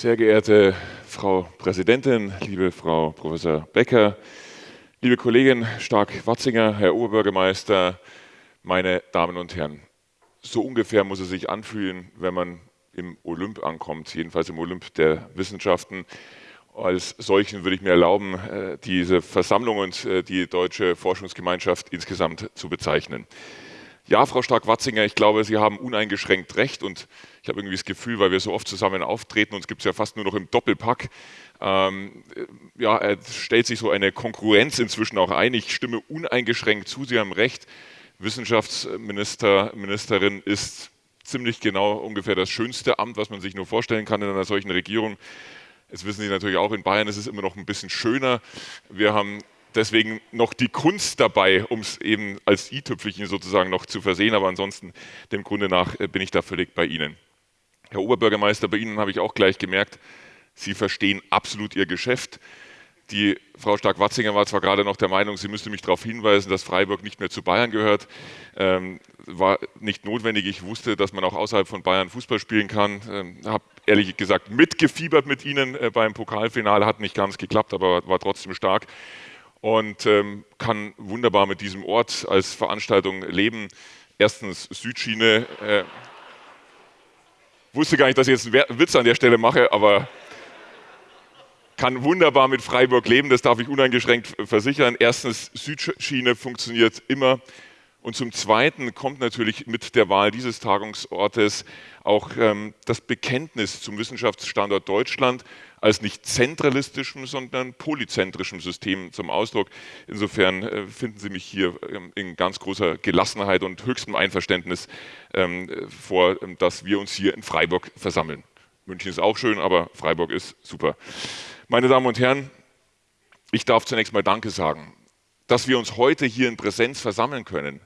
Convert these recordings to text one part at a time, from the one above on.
Sehr geehrte Frau Präsidentin, liebe Frau Professor Becker, liebe Kollegin Stark-Watzinger, Herr Oberbürgermeister, meine Damen und Herren. So ungefähr muss es sich anfühlen, wenn man im Olymp ankommt, jedenfalls im Olymp der Wissenschaften. Als solchen würde ich mir erlauben, äh, diese Versammlung und äh, die deutsche Forschungsgemeinschaft insgesamt zu bezeichnen. Ja, Frau Stark-Watzinger, ich glaube, Sie haben uneingeschränkt recht und ich habe irgendwie das Gefühl, weil wir so oft zusammen auftreten, uns gibt es ja fast nur noch im Doppelpack, ähm, ja, stellt sich so eine Konkurrenz inzwischen auch ein. Ich stimme uneingeschränkt zu, Sie haben recht. Wissenschaftsministerin ist ziemlich genau ungefähr das schönste Amt, was man sich nur vorstellen kann in einer solchen Regierung. Jetzt wissen Sie natürlich auch, in Bayern ist es immer noch ein bisschen schöner. Wir haben deswegen noch die Kunst dabei, um es eben als i-Tüpfelchen sozusagen noch zu versehen. Aber ansonsten, dem Grunde nach, äh, bin ich da völlig bei Ihnen. Herr Oberbürgermeister, bei Ihnen habe ich auch gleich gemerkt, Sie verstehen absolut Ihr Geschäft. Die Frau Stark-Watzinger war zwar gerade noch der Meinung, sie müsste mich darauf hinweisen, dass Freiburg nicht mehr zu Bayern gehört. Ähm, war nicht notwendig. Ich wusste, dass man auch außerhalb von Bayern Fußball spielen kann. Ähm, habe ehrlich gesagt mitgefiebert mit Ihnen äh, beim Pokalfinale. Hat nicht ganz geklappt, aber war trotzdem stark und ähm, kann wunderbar mit diesem Ort als Veranstaltung leben. Erstens Südschiene. Äh, wusste gar nicht, dass ich jetzt einen Witz an der Stelle mache, aber kann wunderbar mit Freiburg leben, das darf ich uneingeschränkt versichern. Erstens, Südschiene funktioniert immer. Und zum Zweiten kommt natürlich mit der Wahl dieses Tagungsortes auch ähm, das Bekenntnis zum Wissenschaftsstandort Deutschland als nicht zentralistischem, sondern polyzentrischem System zum Ausdruck. Insofern äh, finden Sie mich hier ähm, in ganz großer Gelassenheit und höchstem Einverständnis ähm, vor, dass wir uns hier in Freiburg versammeln. München ist auch schön, aber Freiburg ist super. Meine Damen und Herren, ich darf zunächst mal Danke sagen, dass wir uns heute hier in Präsenz versammeln können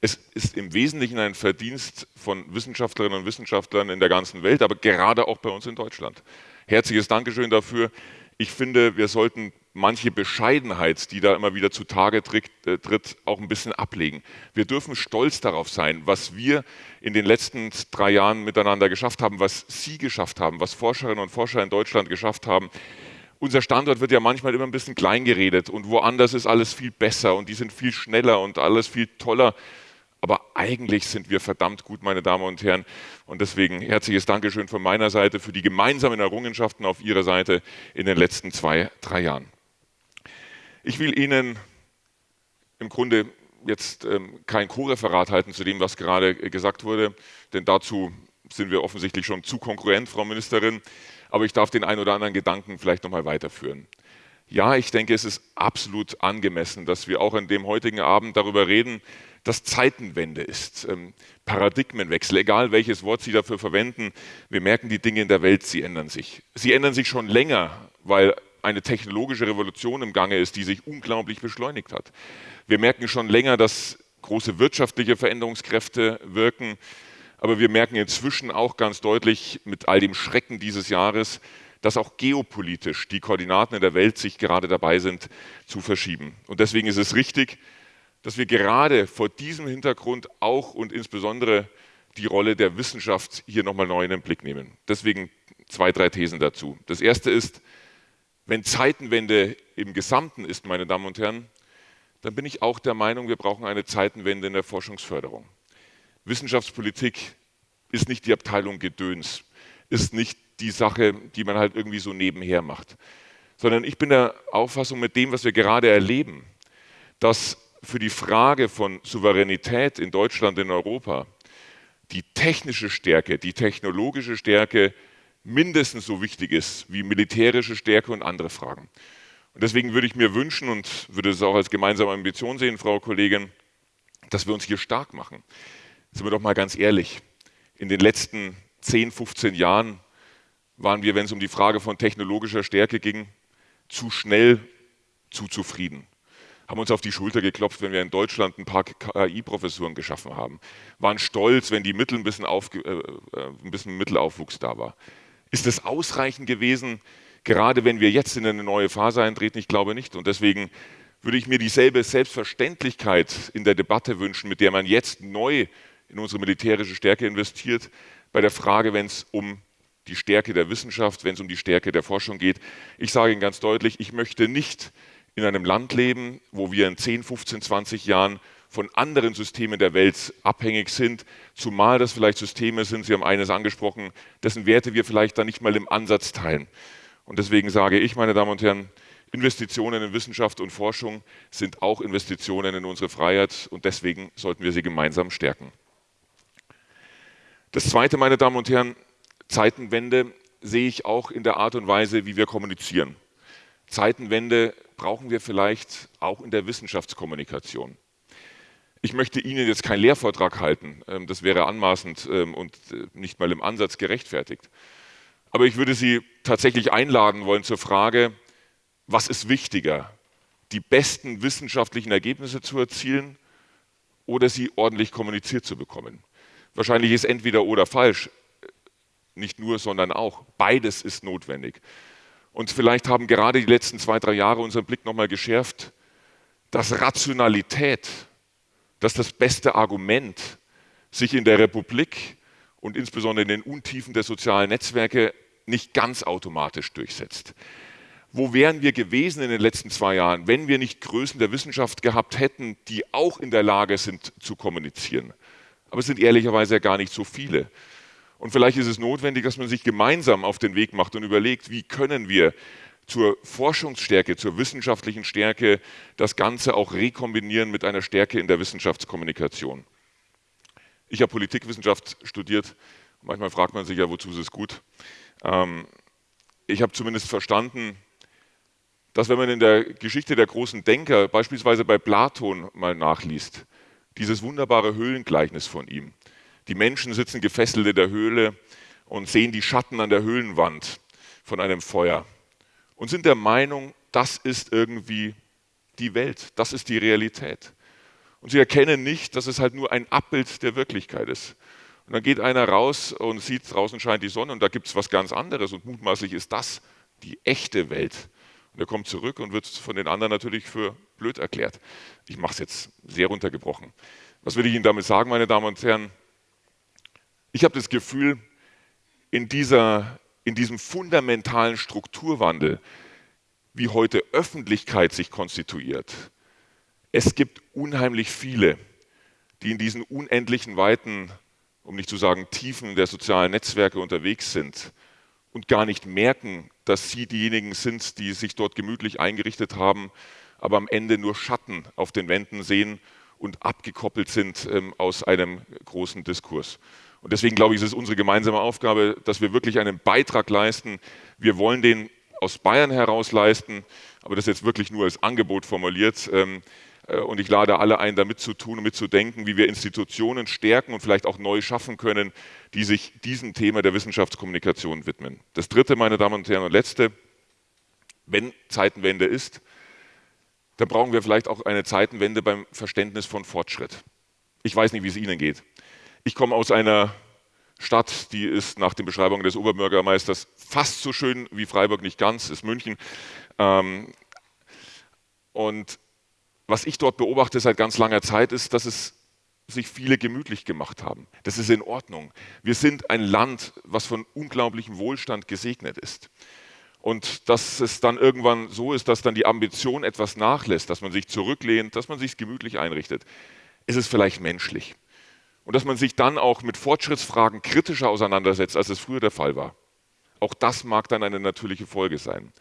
es ist im Wesentlichen ein Verdienst von Wissenschaftlerinnen und Wissenschaftlern in der ganzen Welt, aber gerade auch bei uns in Deutschland. Herzliches Dankeschön dafür. Ich finde, wir sollten manche Bescheidenheit, die da immer wieder zutage äh, tritt, auch ein bisschen ablegen. Wir dürfen stolz darauf sein, was wir in den letzten drei Jahren miteinander geschafft haben, was Sie geschafft haben, was Forscherinnen und Forscher in Deutschland geschafft haben. Unser Standort wird ja manchmal immer ein bisschen klein geredet und woanders ist alles viel besser und die sind viel schneller und alles viel toller. Aber eigentlich sind wir verdammt gut, meine Damen und Herren. Und deswegen herzliches Dankeschön von meiner Seite für die gemeinsamen Errungenschaften auf Ihrer Seite in den letzten zwei, drei Jahren. Ich will Ihnen im Grunde jetzt ähm, kein Co-Referat halten zu dem, was gerade gesagt wurde, denn dazu sind wir offensichtlich schon zu konkurrent, Frau Ministerin. Aber ich darf den einen oder anderen Gedanken vielleicht noch mal weiterführen. Ja, ich denke, es ist absolut angemessen, dass wir auch an dem heutigen Abend darüber reden, dass Zeitenwende ist, ähm, Paradigmenwechsel, egal welches Wort Sie dafür verwenden. Wir merken, die Dinge in der Welt, sie ändern sich. Sie ändern sich schon länger, weil eine technologische Revolution im Gange ist, die sich unglaublich beschleunigt hat. Wir merken schon länger, dass große wirtschaftliche Veränderungskräfte wirken, aber wir merken inzwischen auch ganz deutlich mit all dem Schrecken dieses Jahres, dass auch geopolitisch die Koordinaten in der Welt sich gerade dabei sind zu verschieben. Und deswegen ist es richtig, dass wir gerade vor diesem Hintergrund auch und insbesondere die Rolle der Wissenschaft hier nochmal neu in den Blick nehmen. Deswegen zwei, drei Thesen dazu. Das erste ist, wenn Zeitenwende im Gesamten ist, meine Damen und Herren, dann bin ich auch der Meinung, wir brauchen eine Zeitenwende in der Forschungsförderung. Wissenschaftspolitik ist nicht die Abteilung Gedöns, ist nicht die Sache, die man halt irgendwie so nebenher macht, sondern ich bin der Auffassung mit dem, was wir gerade erleben, dass für die Frage von Souveränität in Deutschland, in Europa, die technische Stärke, die technologische Stärke mindestens so wichtig ist wie militärische Stärke und andere Fragen. Und deswegen würde ich mir wünschen und würde es auch als gemeinsame Ambition sehen, Frau Kollegin, dass wir uns hier stark machen. Sind wir doch mal ganz ehrlich, in den letzten 10, 15 Jahren waren wir, wenn es um die Frage von technologischer Stärke ging, zu schnell zu zufrieden haben uns auf die Schulter geklopft, wenn wir in Deutschland ein paar KI-Professuren geschaffen haben, waren stolz, wenn die Mittel ein bisschen, auf, äh, äh, ein bisschen Mittelaufwuchs da war. Ist das ausreichend gewesen, gerade wenn wir jetzt in eine neue Phase eintreten? Ich glaube nicht. Und deswegen würde ich mir dieselbe Selbstverständlichkeit in der Debatte wünschen, mit der man jetzt neu in unsere militärische Stärke investiert, bei der Frage, wenn es um die Stärke der Wissenschaft, wenn es um die Stärke der Forschung geht. Ich sage Ihnen ganz deutlich, ich möchte nicht in einem Land leben, wo wir in 10, 15, 20 Jahren von anderen Systemen der Welt abhängig sind, zumal das vielleicht Systeme sind, Sie haben eines angesprochen, dessen Werte wir vielleicht dann nicht mal im Ansatz teilen. Und deswegen sage ich, meine Damen und Herren, Investitionen in Wissenschaft und Forschung sind auch Investitionen in unsere Freiheit und deswegen sollten wir sie gemeinsam stärken. Das Zweite, meine Damen und Herren, Zeitenwende sehe ich auch in der Art und Weise, wie wir kommunizieren. Zeitenwende brauchen wir vielleicht auch in der Wissenschaftskommunikation. Ich möchte Ihnen jetzt keinen Lehrvortrag halten, ähm, das wäre anmaßend ähm, und äh, nicht mal im Ansatz gerechtfertigt. Aber ich würde Sie tatsächlich einladen wollen zur Frage, was ist wichtiger, die besten wissenschaftlichen Ergebnisse zu erzielen oder sie ordentlich kommuniziert zu bekommen. Wahrscheinlich ist entweder oder falsch, nicht nur, sondern auch. Beides ist notwendig. Und vielleicht haben gerade die letzten zwei, drei Jahre unseren Blick nochmal geschärft, dass Rationalität, dass das beste Argument sich in der Republik und insbesondere in den Untiefen der sozialen Netzwerke nicht ganz automatisch durchsetzt. Wo wären wir gewesen in den letzten zwei Jahren, wenn wir nicht Größen der Wissenschaft gehabt hätten, die auch in der Lage sind zu kommunizieren? Aber es sind ehrlicherweise ja gar nicht so viele. Und vielleicht ist es notwendig, dass man sich gemeinsam auf den Weg macht und überlegt, wie können wir zur Forschungsstärke, zur wissenschaftlichen Stärke das Ganze auch rekombinieren mit einer Stärke in der Wissenschaftskommunikation. Ich habe Politikwissenschaft studiert. Manchmal fragt man sich ja, wozu ist es gut. Ähm, ich habe zumindest verstanden, dass wenn man in der Geschichte der großen Denker, beispielsweise bei Platon mal nachliest, dieses wunderbare Höhlengleichnis von ihm, die Menschen sitzen gefesselt in der Höhle und sehen die Schatten an der Höhlenwand von einem Feuer und sind der Meinung, das ist irgendwie die Welt, das ist die Realität. Und sie erkennen nicht, dass es halt nur ein Abbild der Wirklichkeit ist. Und dann geht einer raus und sieht, draußen scheint die Sonne und da gibt es was ganz anderes und mutmaßlich ist das die echte Welt. Und er kommt zurück und wird von den anderen natürlich für blöd erklärt. Ich mache es jetzt sehr runtergebrochen. Was will ich Ihnen damit sagen, meine Damen und Herren? Ich habe das Gefühl, in, dieser, in diesem fundamentalen Strukturwandel, wie heute Öffentlichkeit sich konstituiert, es gibt unheimlich viele, die in diesen unendlichen Weiten, um nicht zu sagen Tiefen der sozialen Netzwerke unterwegs sind und gar nicht merken, dass sie diejenigen sind, die sich dort gemütlich eingerichtet haben, aber am Ende nur Schatten auf den Wänden sehen und abgekoppelt sind ähm, aus einem großen Diskurs. Und deswegen glaube ich, es ist unsere gemeinsame Aufgabe, dass wir wirklich einen Beitrag leisten. Wir wollen den aus Bayern heraus leisten, aber das jetzt wirklich nur als Angebot formuliert. Ähm, äh, und ich lade alle ein, da mitzutun und mitzudenken, wie wir Institutionen stärken und vielleicht auch neu schaffen können, die sich diesem Thema der Wissenschaftskommunikation widmen. Das Dritte, meine Damen und Herren, und Letzte, wenn Zeitenwende ist, dann brauchen wir vielleicht auch eine Zeitenwende beim Verständnis von Fortschritt. Ich weiß nicht, wie es Ihnen geht. Ich komme aus einer Stadt, die ist nach den Beschreibungen des Oberbürgermeisters fast so schön wie Freiburg, nicht ganz, ist München. Ähm, und was ich dort beobachte seit ganz langer Zeit ist, dass es sich viele gemütlich gemacht haben. Das ist in Ordnung. Wir sind ein Land, was von unglaublichem Wohlstand gesegnet ist. Und dass es dann irgendwann so ist, dass dann die Ambition etwas nachlässt, dass man sich zurücklehnt, dass man sich gemütlich einrichtet, ist es vielleicht menschlich und dass man sich dann auch mit Fortschrittsfragen kritischer auseinandersetzt, als es früher der Fall war. Auch das mag dann eine natürliche Folge sein.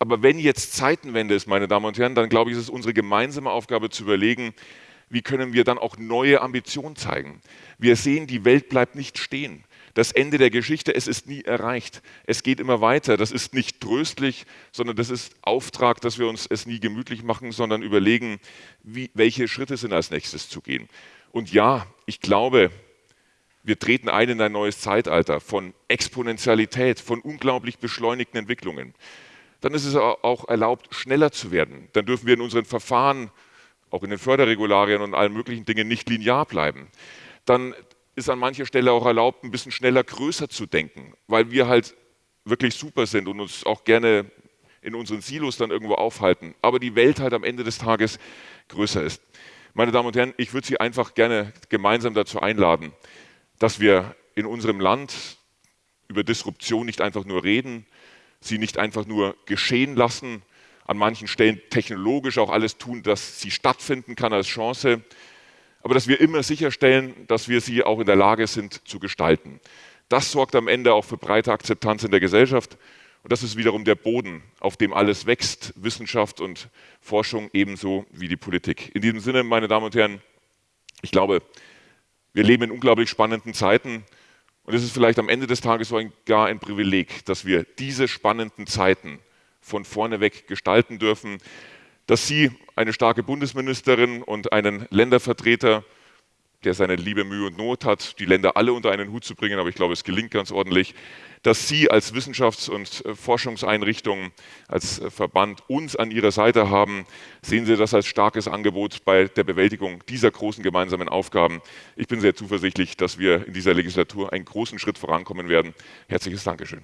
Aber wenn jetzt Zeitenwende ist, meine Damen und Herren, dann glaube ich, ist es unsere gemeinsame Aufgabe zu überlegen, wie können wir dann auch neue Ambitionen zeigen. Wir sehen, die Welt bleibt nicht stehen. Das Ende der Geschichte, es ist nie erreicht. Es geht immer weiter. Das ist nicht tröstlich, sondern das ist Auftrag, dass wir uns es nie gemütlich machen, sondern überlegen, wie, welche Schritte sind als nächstes zu gehen. Und ja, ich glaube, wir treten ein in ein neues Zeitalter von Exponentialität, von unglaublich beschleunigten Entwicklungen. Dann ist es auch erlaubt, schneller zu werden. Dann dürfen wir in unseren Verfahren, auch in den Förderregularien und allen möglichen Dingen nicht linear bleiben. Dann ist an mancher Stelle auch erlaubt, ein bisschen schneller, größer zu denken, weil wir halt wirklich super sind und uns auch gerne in unseren Silos dann irgendwo aufhalten. Aber die Welt halt am Ende des Tages größer ist. Meine Damen und Herren, ich würde Sie einfach gerne gemeinsam dazu einladen, dass wir in unserem Land über Disruption nicht einfach nur reden, sie nicht einfach nur geschehen lassen, an manchen Stellen technologisch auch alles tun, dass sie stattfinden kann als Chance, aber dass wir immer sicherstellen, dass wir sie auch in der Lage sind zu gestalten. Das sorgt am Ende auch für breite Akzeptanz in der Gesellschaft und das ist wiederum der Boden, auf dem alles wächst, Wissenschaft und Forschung ebenso wie die Politik. In diesem Sinne, meine Damen und Herren, ich glaube, wir leben in unglaublich spannenden Zeiten und es ist vielleicht am Ende des Tages sogar ein Privileg, dass wir diese spannenden Zeiten von vorne weg gestalten dürfen, dass Sie eine starke Bundesministerin und einen Ländervertreter der seine liebe Mühe und Not hat, die Länder alle unter einen Hut zu bringen, aber ich glaube, es gelingt ganz ordentlich, dass Sie als Wissenschafts- und äh, Forschungseinrichtung, als äh, Verband uns an Ihrer Seite haben. Sehen Sie das als starkes Angebot bei der Bewältigung dieser großen gemeinsamen Aufgaben. Ich bin sehr zuversichtlich, dass wir in dieser Legislatur einen großen Schritt vorankommen werden. Herzliches Dankeschön.